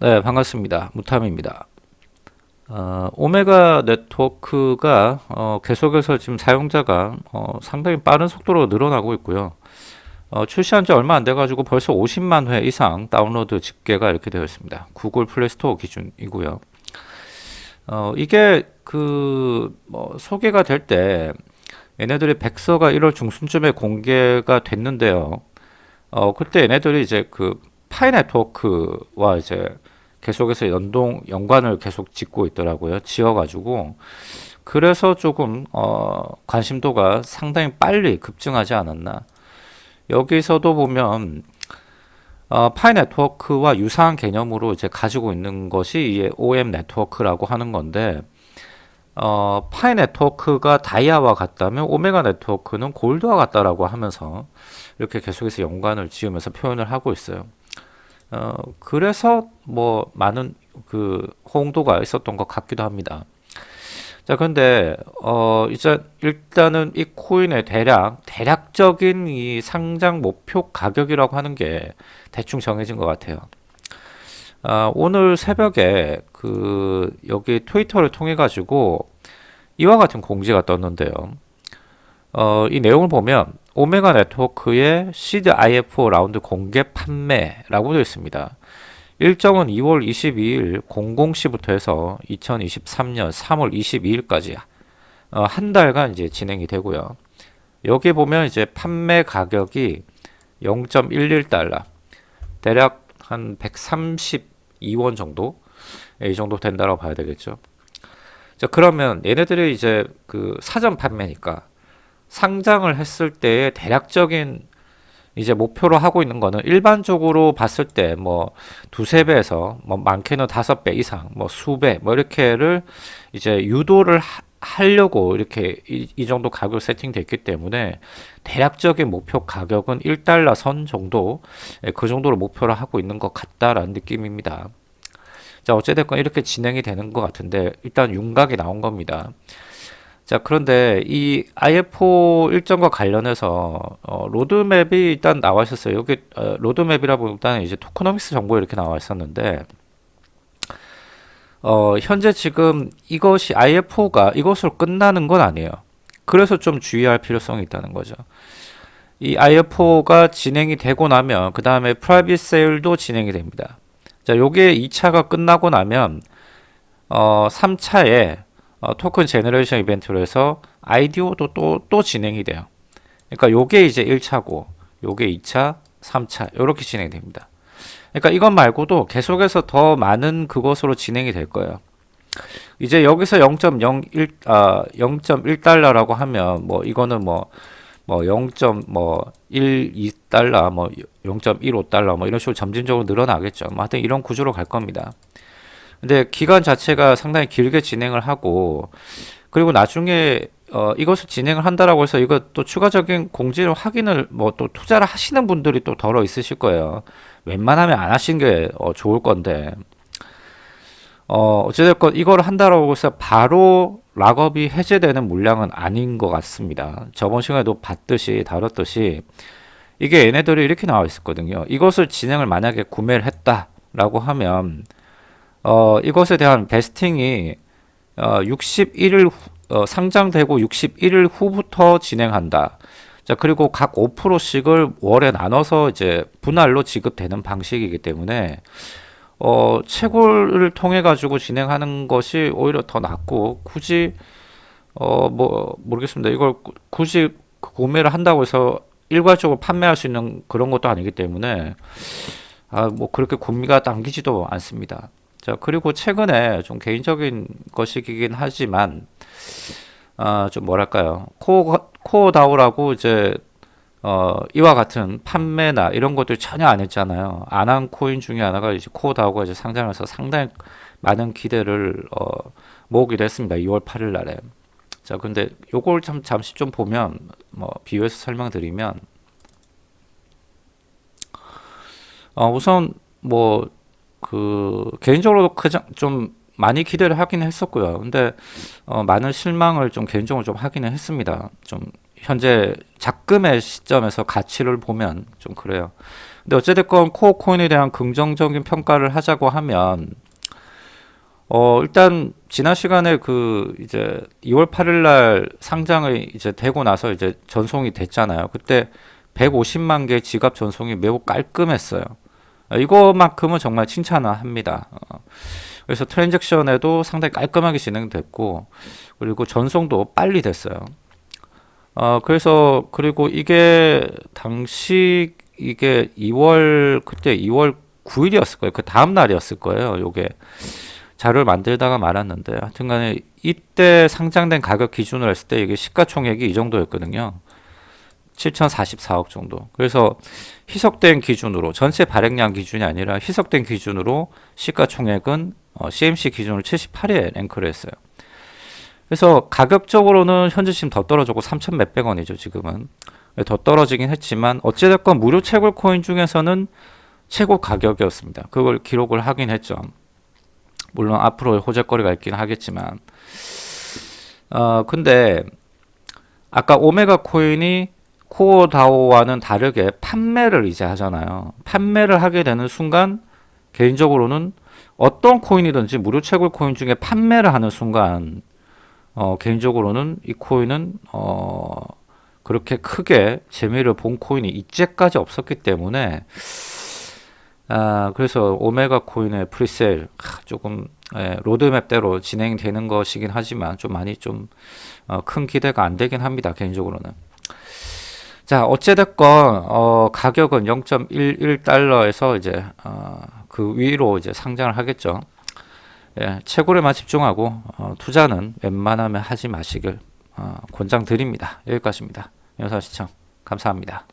네, 반갑습니다. 무탐입니다. 어, Omega Network가 어, 계속해서 지금 사용자가 어, 상당히 빠른 속도로 늘어나고 있고요. 어, 출시한 지 얼마 안 돼가지고 벌써 50만 회 이상 다운로드 집계가 이렇게 되어 있습니다. Google Play Store 기준이고요. 어, 이게 그 뭐 소개가 될 때 얘네들이 백서가 1월 중순쯤에 공개가 됐는데요. 어, 그때 얘네들이 이제 그 파이 네트워크와 이제 계속해서 연동 연관을 계속 짓고 있더라고요. 지어가지고 그래서 조금 어, 관심도가 상당히 빨리 급증하지 않았나. 여기서도 보면 어, 파이 네트워크와 유사한 개념으로 이제 가지고 있는 것이 이 OM 네트워크라고 하는 건데 어, 파이 네트워크가 다이아와 같다면 오메가 네트워크는 골드와 같다라고 하면서 이렇게 계속해서 연관을 지으면서 표현을 하고 있어요. 어, 그래서 뭐 많은 그 호응도가 있었던 것 같기도 합니다. 자, 근데 어 이제 일단은 이 코인의 대략 대략적인 이 상장 목표 가격이라고 하는 게 대충 정해진 것 같아요. 아, 오늘 새벽에 그 여기 트위터를 통해 가지고 이와 같은 공지가 떴는데요. 어, 이 내용을 보면 오메가 네트워크의 시드 IFO 라운드 공개 판매라고 되어 있습니다. 일정은 2월 22일 00시부터 해서 2023년 3월 22일까지 어, 한 달간 이제 진행이 되고요. 여기 보면 이제 판매 가격이 0.11달러 대략 한 132원 정도 이 정도 된다고 봐야 되겠죠. 자 그러면 얘네들이 이제 그 사전 판매니까 상장을 했을 때의 대략적인 이제 목표로 하고 있는 거는 일반적으로 봤을 때 뭐 두세 배에서 뭐 많게는 다섯 배 이상 뭐 수배 뭐 이렇게를 이제 유도를 하, 하려고 이렇게 이, 이 정도 가격 세팅됐기 때문에 대략적인 목표 가격은 1달러 선 정도 예, 그 정도로 목표를 하고 있는 것 같다라는 느낌입니다. 자 어찌됐건 이렇게 진행이 되는 것 같은데 일단 윤곽이 나온 겁니다. 자 그런데 이 IFO 일정과 관련해서 어, 로드맵이 일단 나와 있었어요. 여기 어, 로드맵이라 보다는 이제 tokenomics 정보 이렇게 나와 있었는데 어, 현재 지금 이것이 IFO가 이것으로 끝나는 건 아니에요. 그래서 좀 주의할 필요성이 있다는 거죠. 이 IFO가 진행이 되고 나면 그 다음에 private sale도 진행이 됩니다. 자, 요게 2차가 끝나고 나면 어, 3차에 어, token generation event로 해서 IDO도 또, 또 진행이 돼요. 그러니까 요게 이제 1차고 요게 2차, 3차 이렇게 진행됩니다. 그러니까 이것 말고도 계속해서 더 많은 그것으로 진행이 될 거예요. 이제 여기서 0.01 아, 0.1달러라고 하면 뭐 이거는 뭐 뭐 0.12달러 뭐 0.15달러 뭐, 뭐 이런 식으로 점진적으로 늘어나겠죠. 뭐 하여튼 이런 구조로 갈 겁니다. 근데 기간 자체가 상당히 길게 진행을 하고 그리고 나중에 어, 이것을 진행을 한다라고 해서 이거 또 추가적인 공지를 확인을 뭐 또 투자를 하시는 분들이 또 덜어 있으실 거예요. 웬만하면 안 하시는 게 어, 좋을 건데 어, 어찌됐건 이걸 한다라고 해서 바로 락업이 해제되는 물량은 아닌 것 같습니다. 저번 시간에도 봤듯이 다뤘듯이 이게 얘네들이 이렇게 나와 있었거든요. 이것을 진행을 만약에 구매를 했다라고 하면 어, 이것에 대한 베스팅이 어, 61일 후, 어, 상장되고 61일 후부터 진행한다. 자 그리고 각 5%씩을 월에 나눠서 이제 분할로 지급되는 방식이기 때문에 어, 채굴을 통해 가지고 진행하는 것이 오히려 더 낫고 굳이 어, 뭐 모르겠습니다. 이걸 굳이 구매를 한다고 해서 일괄적으로 판매할 수 있는 그런 것도 아니기 때문에 아, 뭐 그렇게 구미가 당기지도 않습니다. 자 그리고 최근에 좀 개인적인 것이긴 하지만 아, 좀 뭐랄까요 코어, 코어 다오라고 이제 어, 이와 같은 판매나 이런 것들 전혀 안 했잖아요. 안 한 코인 중에 하나가 이제 코어 다오가 이제 상장해서 상당히 많은 기대를 어, 모으기도 했습니다. 2월 8일 날에. 자, 근데 요걸 참 잠시 좀 보면 뭐 비교해서 설명드리면 어, 우선 뭐 그 개인적으로 그냥 좀 많이 기대를 하긴 했었고요. 근데 어, 많은 실망을 좀 개인적으로 좀 하기는 했습니다. 좀 현재 작금의 시점에서 가치를 보면 좀 그래요. 근데 어찌됐건 코어 코인에 대한 긍정적인 평가를 하자고 하면 어 일단 지난 시간에 그 이제 2월 8일 날 상장이 이제 되고 나서 이제 전송이 됐잖아요. 그때 150만 개 지갑 전송이 매우 깔끔했어요. 어, 이거만큼은 정말 칭찬을 합니다. 어, 그래서 트랜잭션에도 상당히 깔끔하게 진행됐고 그리고 전송도 빨리 됐어요. 어 그래서 그리고 이게 당시 이게 2월 그때 2월 9일이었을 거예요. 그 다음 날이었을 거예요. 요게 자료를 만들다가 말았는데 하여튼간에 이때 상장된 가격 기준으로 했을 때 이게 시가총액이 이 정도였거든요. 7,044억 정도. 그래서 희석된 기준으로 전체 발행량 기준이 아니라 희석된 기준으로 시가총액은 어, CMC 기준으로 78에 랭크를 했어요. 그래서 가격적으로는 현재 지금 더 떨어졌고 3천 몇백 원이죠 지금은 더 떨어지긴 했지만 어찌됐건 무료 채굴 코인 중에서는 최고 가격이었습니다. 그걸 기록을 하긴 했죠. 물론 앞으로 호재거리가 있긴 하겠지만 어 근데 아까 오메가 코인이 코어 다오와는 다르게 판매를 이제 하잖아요. 판매를 하게 되는 순간 개인적으로는 어떤 코인이든지 무료 채굴 코인 중에 판매를 하는 순간 어 개인적으로는 이 코인은 어 그렇게 크게 재미를 본 코인이 이제까지 없었기 때문에 아, 그래서 오메가 코인의 presale 하, 조금 예, 로드맵대로 진행되는 것이긴 하지만 좀 많이 좀큰 기대가 안 되긴 합니다 개인적으로는 자 어찌됐건 어, 가격은 0.11달러에서 이제 어, 그 위로 이제 상장을 하겠죠. 예, 채굴에만 집중하고 어, 투자는 웬만하면 하지 마시길 어, 권장드립니다. 여기까지입니다. 영상 시청 감사합니다